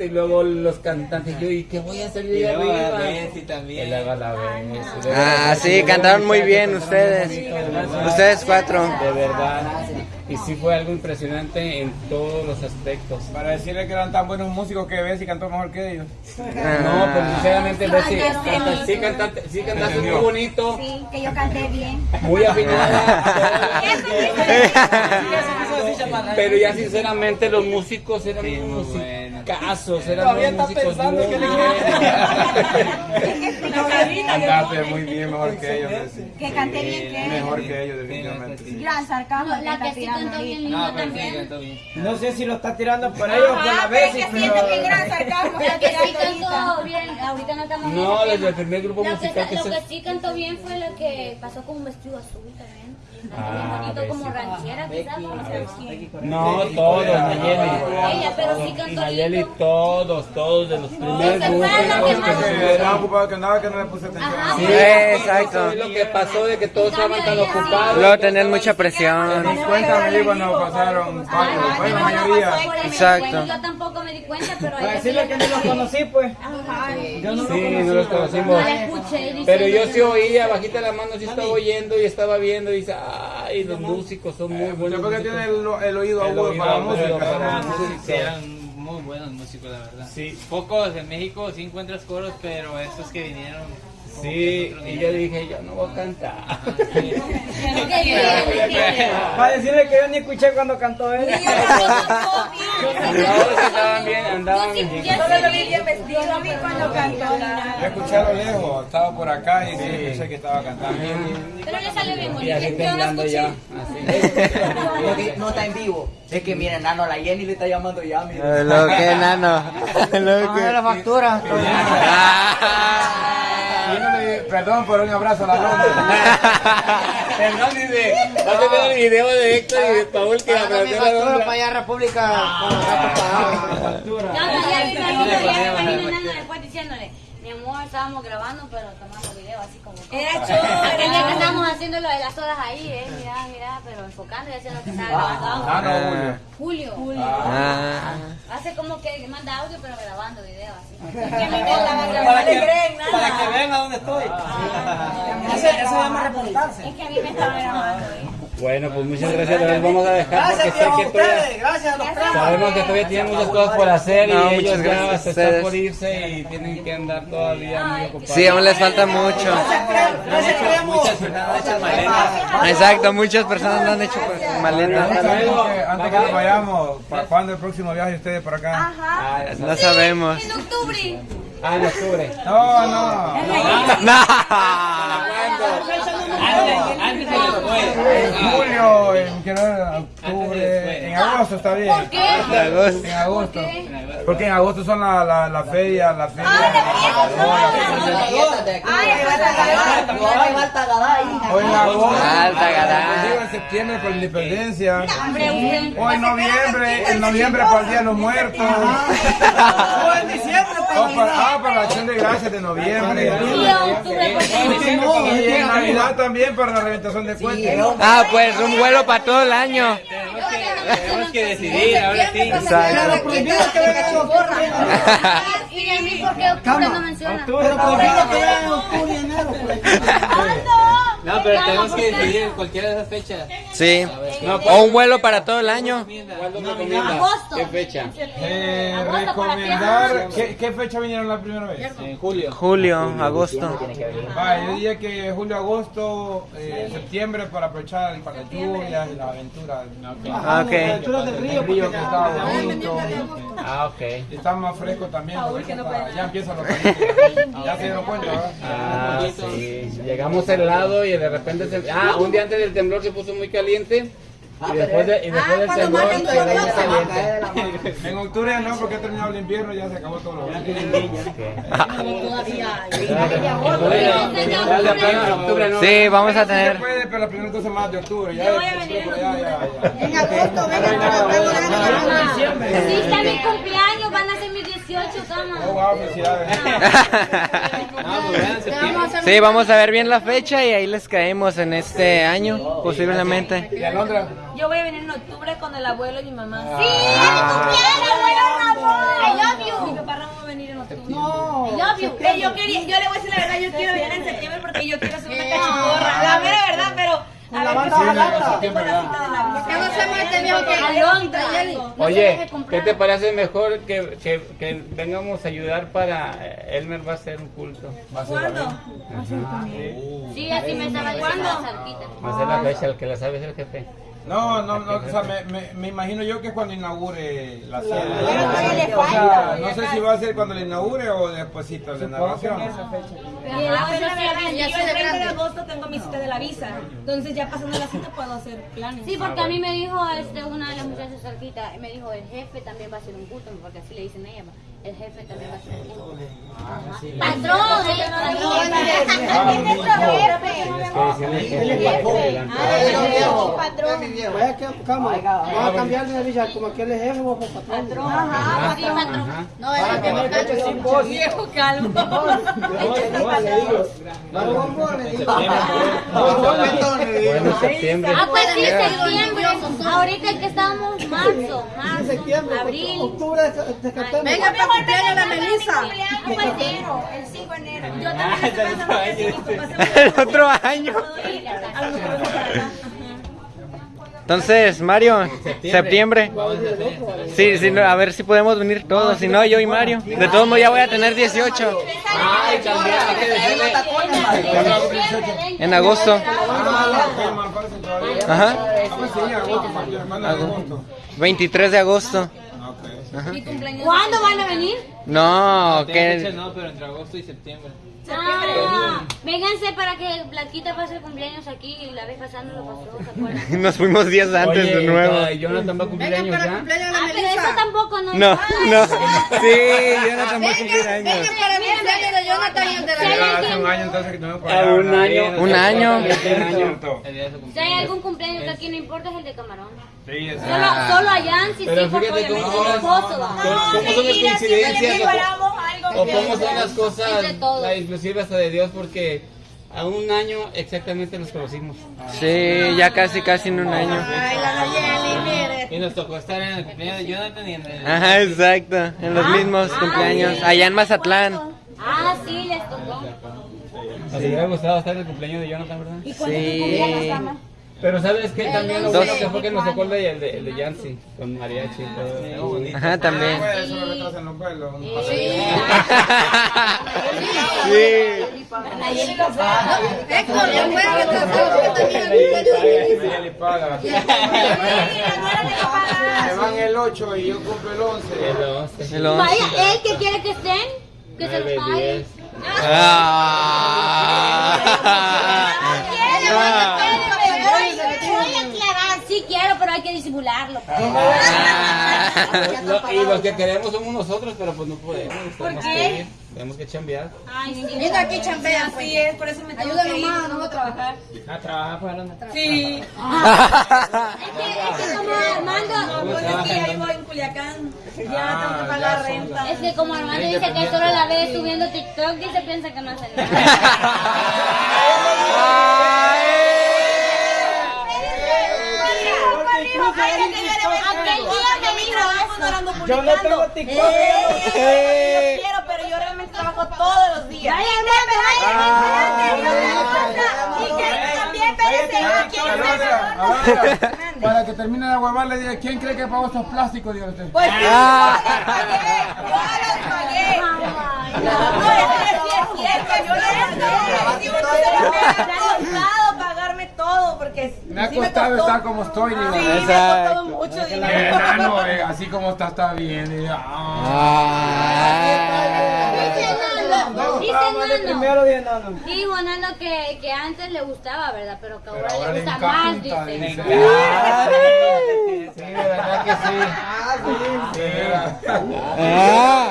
Y luego los cantantes, yo, ¿y qué voy a hacer yo arriba? la Bessie también. La Bessie. Ah, sí, cantaron muy bien ustedes. Ustedes cuatro. De verdad. Y sí fue algo impresionante en todos los aspectos. Para decirle que eran tan buenos músicos que Bessie cantó mejor que ellos. No, pues sinceramente, Bessie, sí cantaste, sí cantaste muy bonito, Sí, que yo canté bien. muy afinada. Eso sí, Pero ya sinceramente los músicos eran Sí, muy musicazos, eran Todavía está músicos pensando muy que le buenos. Cantaste muy bien, mejor que ellos. Que canté bien que Mejor que ellos, definitivamente. Gran sarcasmo. No, la que sí cantó bien linda Ah, pero sí, también. cantó bien. No sé si lo está tirando por ellos o por la Ajá, pero es Bessie, que siento que gran pero... sarcasmo. La que sí ahorita. cantó bien, ahorita no estamos No, desde el primer grupo que musical Lo que sí cantó bien fue la que pasó con un vestido azul también. Ah, bien bonito, como Bessie. ranchera quizás. ¿cómo se llama? No, todos, Nayeli. Ella, pero sí Y cantó Nayeli, todos, todos de los primeros fue Estaba ocupado que andaba que no le puse atención. Sí, Exacto. eso es lo que pasó de que todos estaban tan ocupados. Luego tenían mucha presión. Me di cuenta, me di cuando pasaron varios, bueno, la mayoría. Exacto. Yo tampoco me di cuenta, pero Para decirle que no los conocí, pues. Ajá. Yo no Sí, conocí. no los conocimos. No la escuché Pero yo sí oía, bajita la mano, sí estaba oyendo y estaba viendo y dice, ay, los músicos son muy buenos. Yo creo que músicos". tiene el, el oído agudo para la música. para la Sí, música. eran muy buenos músicos, la verdad. Sí. Pocos en México sí encuentras coros, pero estos que vinieron. Sí, y yo dije, yo no voy a cantar. Ajá, sí. Qué bien, qué bien. Para decirle que yo ni escuché cuando cantó él. Todos estaban bien, andaban Yo sí- bien. yo sí Solo lo vi bien vestido, lo vi cuando cantó. Yo escuché a lo lejos, estaba por acá y sí escuché que estaba cantando. Pero le salió bien Y bonito. así Yo no temblando escuché. No, no está en vivo. Es que miren, Nano, la Jenny le está llamando ya. Eh, Lo que nano. Lo que. la factura. Perdón por un abrazo a la ronda. Perdón, dice, va a tener el video de Héctor y de Paul que la Factura onda. para allá, República. No, ya ya mi amor, estábamos grabando, pero tomando video así como... Era chulo. día que estábamos haciendo lo de las sodas ahí, eh, mira, mira, pero enfocando y haciendo lo que estaba grabando. Ah, no, Julio. Julio. Ah. Hace como que manda audio, pero grabando video así. Para que creen Para que nada. vean a dónde estoy. Eso se llama reportarse. Es que a mí me estaba grabando. eh. Bueno, pues muchas gracias, los vamos a dejar porque Gracias, sé que todavía... ustedes. Gracias a los. Sabemos que todavía tienen muchas cosas por hacer y No, ellos muchas ya gracias a se están ustedes. por irse y tienen que andar todavía muy ocupados. Sí, aún les falta mucho. Gracias, creemos. Exacto, muchas personas no han hecho maletas. Antes que- antes que nos vayamos, ¿para cuándo el próximo viaje de ustedes por acá? Ajá. No sabemos. En octubre. Ah, en octubre. No, no. No. Antes, antes o después. En julio, en, octubre, en agosto está bien. ¿Por qué? En agosto. Porque en agosto son la, la, la feria, la feria. O en agosto. Digo, en septiembre por la independencia. O en noviembre, en noviembre para el Día de los Muertos. Para, ah, para la acción de gracias de noviembre. Y en porque Navidad también para la reventación de puentes. Ah, pues un vuelo para todo el año. Tenemos que decidir, ahora sí. Exacto. ¿Y a mí por qué octubre no menciona? Pero prohibido que en octubre y enero. No, pero tenemos que decidir en cualquiera de esas fechas. Sí. O un vuelo para todo el año. ¿Cuándo recomiendas? Agosto. ¿Qué fecha? Eh, para recomendar. ¿qué, ¿Qué fecha vinieron la primera vez? En julio. Julio, agosto. Yo diría que julio, agosto, eh, septiembre para aprovechar para las lluvias y las aventuras. Ah, ok. Alturas del río, El río porque que está bonito. Ah, ok. Y está más fresco también. ya empiezan los calientes. Ya se dieron cuenta, ¿verdad? Ah, sí. Llegamos al lado y de repente se... Ah, un día antes del temblor se puso muy caliente. Y después, de- y después del temblor se puso muy caliente. En octubre ya no, porque ha terminado el invierno y ya se acabó todo lo Octubre no. Sí, vamos a tener. puede, pero las primeras dos semanas de octubre. Ya, ya, ya, ya. En agosto, venga, Sí, está mi cumpleaños, van a ser 18 18 camas. Oh, wow, felicidades. No, pues vean, en septiembre. Sí, vamos a ver bien la fecha y ahí les caemos en este año, posiblemente. ¿Y Alondra? Yo voy a venir en octubre con el abuelo y mi mamá. ¡Sí! ¡Es abuelo Ramón! I love Mi you. papá Ramón va a venir en octubre. I love you. Eh, yo, quería, yo le voy a decir la verdad, yo quiero venir en septiembre porque yo quiero hacer una cachiporra. La mera verdad, pero Tengo la cita de la ¿Qué no se mete viejo que. Oye, ¿qué te parece mejor que, que, que vengamos a ayudar para eh, Elmer va a hacer un culto? ¿Cuándo? Sí, así me estaba cerquita. Va a ser la fecha, el que la sabe es el jefe. No, no, no, o sea, me, me, me imagino yo que cuando inaugure la sede. O sea, falta. no sé si va a ser cuando la inaugure o despuésito de la narración. Y la yo el 30 de agosto tengo mi cita de la visa. Entonces ya pasando la cita puedo hacer planes. Sí, porque a mí me dijo este, una de las muchachas cerquita, me dijo el jefe también va a hacer un culto, porque así le dicen a ella. El jefe también va a hacer un. Patrón, eh, patrón. Es que decirle el jefe. Patrón. Vaya que cama, vamos a cambiar de visa, como aquel es jefe o patrón. Ajá, patrón. No, es sin voz. Viejo calvo. No. Bueno, septiembre. Ah, pues sí, septiembre. Ahorita que estamos marzo, marzo, abril. octubre. Venga, cumpleaños de la Melissa. Ah, pues sí. El 5 de enero. Yo también estoy pensando que si mi papá se muere, El otro año. Entonces, Mario, septiembre. Sí, sí, no, a ver si podemos venir todos, si no, yo y Mario. De todos modos ya voy a tener 18 Ay, también hay que decirle. en agosto. Ah. Ajá, Ah, pues sí, agosto, porque hermano, agosto. 23 de agosto. Cumpleaños. ¿Cuándo van a venir? No, que no, pero entre agosto y septiembre. Ah, vénganse para que Blanquita pase el cumpleaños aquí y la vez pasada no lo pasó, ¿se acuerdan? nos fuimos días antes Oye, de nuevo. y Jonathan va a cumplir años ya. Ah, pero eso tampoco no No, es- no. Sí, Jonathan va a cumplir años. para mí el cumpleaños de Jonathan y el de hace un año entonces que tenemos por A allá, un año. Un año. Si hay algún cumpleaños que aquí no importa es el de Camarón. Sí, es Solo, solo a Yancy, Pero sí, porque fíjate cómo obviamente esposo. ¿va? ¿Cómo son las coincidencias? O, o cómo son las cosas, la, inclusive hasta de Dios, porque a un año exactamente nos conocimos. Sí, ya casi, casi en un año. Y nos tocó estar en el cumpleaños de Jonathan y en el. Ajá, exacto, en los mismos cumpleaños, allá en Mazatlán. Ah, sí, les tocó. Nos hubiera gustado estar en el cumpleaños de Jonathan, ¿verdad? Sí. Pero sabes que también lo bueno que fue que nos tocó el de, el de, el de Yancy, con mariachi y todo. Ajá, también. Paso. Sí. Héctor, ya Ella le paga. Se van el 8 y yo cumplo el 11. El once. El once. Vaya, él que quiere que estén, que se los pague. Diez. Ah. Voy a aclarar, sí quiero, pero hay que disimularlo. pues. Lo- y los que queremos somos nosotros, pero pues no podemos. Tenemos que ir, tenemos que chambear. Ay, sí. Mira, aquí chambean, así es, por eso me tengo que ir. más, no voy a trabajar. Ah, trabaja para una. Sí. Es que, es que como Armando, Pues es que ya vivo en Culiacán. Ya tengo que pagar renta. es que como Armando dice que solo la ve subiendo TikTok, dice piensa que no hace nada. Aquel día me Yo no tengo TikTok. Yo quiero, pero yo realmente trabajo todos los días. Vaya, Y que también, Para que termine de huevar, le diga, ¿quién cree que pagó estos plásticos? Usted. Pues sí, Ah. yo los pagué, yo los pagué. No, es que sí es cierto, yo los pagué. Digo, no se me ha costado pagarme todo, porque Me ha sí costado estar como estoy. Digo. Sí, me ha Exacto. costado mucho Eh, dinero. enano, eh, así como está, está bien. Y, ah. Dice Ah, Nano. Dijo Nano que, que antes le gustaba, ¿verdad? Pero que ahora, le gusta más, dice. Sí, de verdad que sí. Sí, verdad. Ah.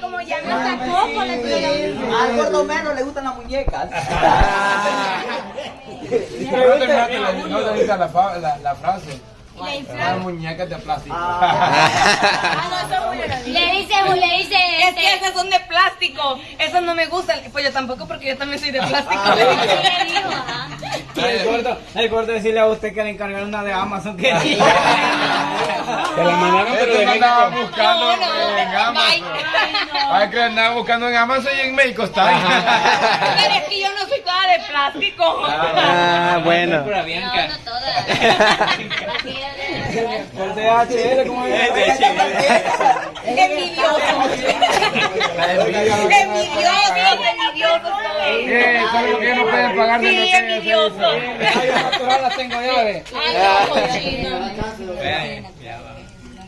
Como ya me pega. Al gordo menos le gustan las muñecas. Pero no terminaste la, no terminaste la, la, la frase. le Las muñecas de plástico. Ah, no, eso lo dice. Le dice, le dice, Es que este, esas son de plástico. Esas no me gustan. Pues yo tampoco porque yo también soy de plástico. El gordo, el gordo decirle a usted que le encargaron una de Amazon que Te la mandaron, pero Este de no andaba buscando No, no, en Amazon. Ay, que andaba buscando en Amazon y en México está. Pero es que yo no soy toda de plástico. Ah, bueno. No, Bianca. no todas. por DHL, como Envidioso. Envidioso, envidioso. Eh, ¿sabes por qué no pueden pagar de Sí, envidioso. las tengo llave. No.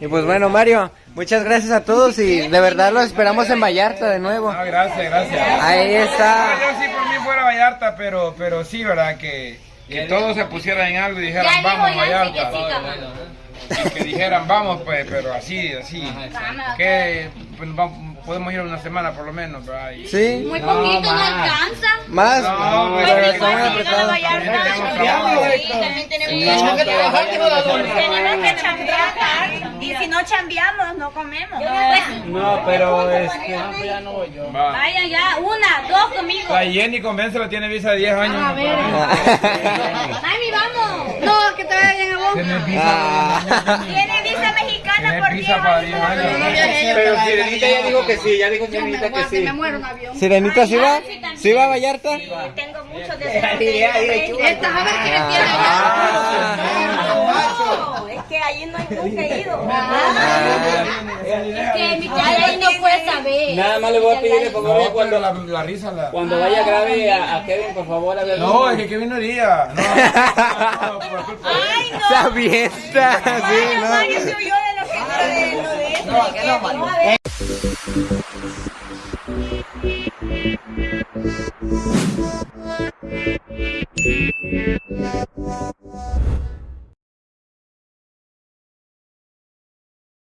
Y pues bueno, Mario, muchas gracias a todos y de verdad los esperamos en Vallarta de nuevo. No, gracias, gracias. Ahí está. Fuera Vallarta, pero, pero sí, ¿verdad? Que, que todos se pusieran en algo y dijeran, vamos que Vallarta. Y que dijeran, vamos, pues, pero así, así. Que pues, vamos- podemos ir una semana por lo menos, ¿verdad? Y- Sí, Muy poquito, no alcanza. más. No, pero pues, muy Igual no No, que pero que chambear. Y si no chambeamos, no comemos. No, pero este, no, pues ya no voy yo. Va. Vayan ya, una, dos conmigo. La Jenny Convéncela tiene visa de 10 años. A ver. Mami, vamos. No, que te vayan a vos. Tiene visa, Ah. Tiene visa mexicana tiene por visa para 10 10 años. Pero Sirenita ya dijo que sí, ya dijo Sirenita que sí. Sirenita, ¿sí va? ¿Sí va a Vallarta? Tengo muchos deseos. Esta, a ver quién tiene Ah. Que allí no hay nunca he ido. Es que mi tía ahí no puede saber. Nada más le voy a pedir por favor cuando la, la risa la... cuando vaya grave a, a Kevin, por favor, a ver. No, es que Kevin no iría. No. Ay, no. Se avienta, sí, Mario, ¿no? Mario se oyó de lo que de lo de eso. No, que no, Mario. Thank